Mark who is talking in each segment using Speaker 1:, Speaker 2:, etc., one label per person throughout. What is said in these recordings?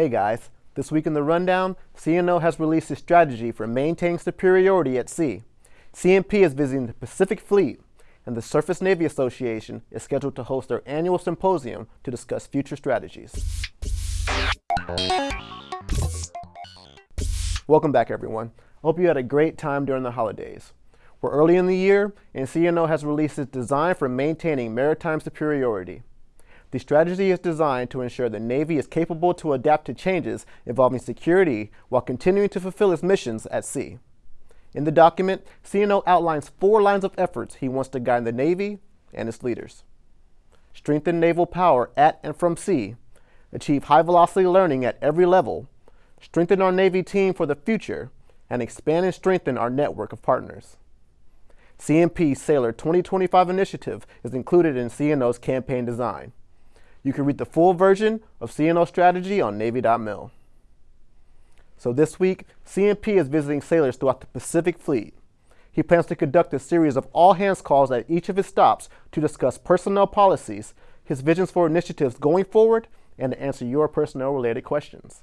Speaker 1: Hey guys, this week in the rundown, CNO has released a strategy for maintaining superiority at sea. CMP is visiting the Pacific Fleet, and the Surface Navy Association is scheduled to host their annual symposium to discuss future strategies. Welcome back everyone. Hope you had a great time during the holidays. We're early in the year, and CNO has released its design for maintaining maritime superiority. The strategy is designed to ensure the Navy is capable to adapt to changes involving security while continuing to fulfill its missions at sea. In the document, CNO outlines four lines of efforts he wants to guide the Navy and its leaders. Strengthen naval power at and from sea, achieve high-velocity learning at every level, strengthen our Navy team for the future, and expand and strengthen our network of partners. CNP Sailor 2025 initiative is included in CNO's campaign design. You can read the full version of CNO strategy on Navy.mil. So this week, CNP is visiting sailors throughout the Pacific Fleet. He plans to conduct a series of all-hands calls at each of his stops to discuss personnel policies, his visions for initiatives going forward, and to answer your personnel-related questions.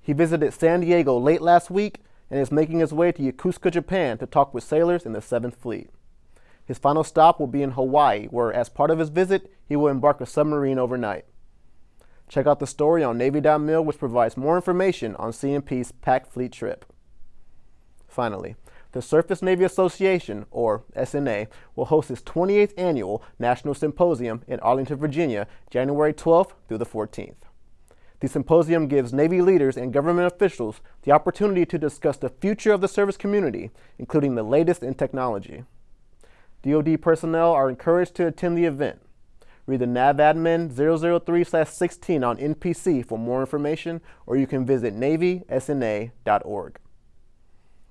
Speaker 1: He visited San Diego late last week and is making his way to Yokosuka, Japan to talk with sailors in the 7th Fleet. His final stop will be in Hawaii, where as part of his visit, he will embark a submarine overnight. Check out the story on Navy.mil, which provides more information on CNP's PAC Fleet trip. Finally, the Surface Navy Association, or SNA, will host its 28th annual National Symposium in Arlington, Virginia, January 12th through the 14th. The symposium gives Navy leaders and government officials the opportunity to discuss the future of the service community, including the latest in technology. DoD personnel are encouraged to attend the event. Read the NAVADMIN 003-16 on NPC for more information, or you can visit navysna.org.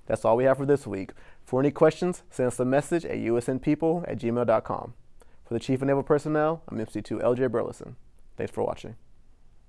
Speaker 1: That's all we have for this week. For any questions, send us a message at usnpeople at gmail.com. For the Chief of Naval Personnel, I'm MC2 LJ Burleson. Thanks for watching.